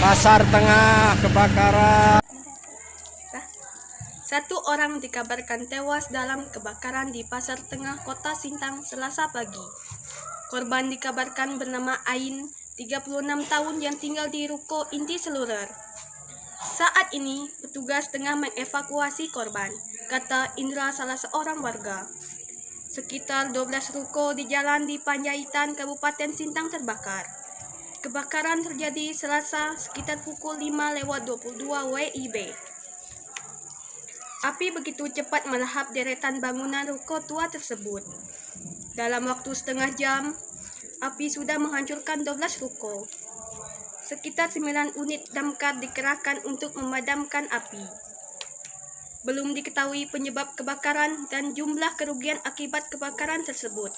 Pasar Tengah kebakaran. Satu orang dikabarkan tewas dalam kebakaran di Pasar Tengah Kota Sintang Selasa pagi. Korban dikabarkan bernama Ain, 36 tahun yang tinggal di ruko inti seluler. Saat ini, petugas tengah mengevakuasi korban, kata Indra salah seorang warga. Sekitar 12 ruko di jalan di Panjaitan, Kabupaten Sintang terbakar. Kebakaran terjadi Selasa sekitar pukul 5 lewat 22 WIB. Api begitu cepat melahap deretan bangunan ruko tua tersebut. Dalam waktu setengah jam, api sudah menghancurkan 12 ruko. Sekitar 9 unit damkar dikerahkan untuk memadamkan api. Belum diketahui penyebab kebakaran dan jumlah kerugian akibat kebakaran tersebut.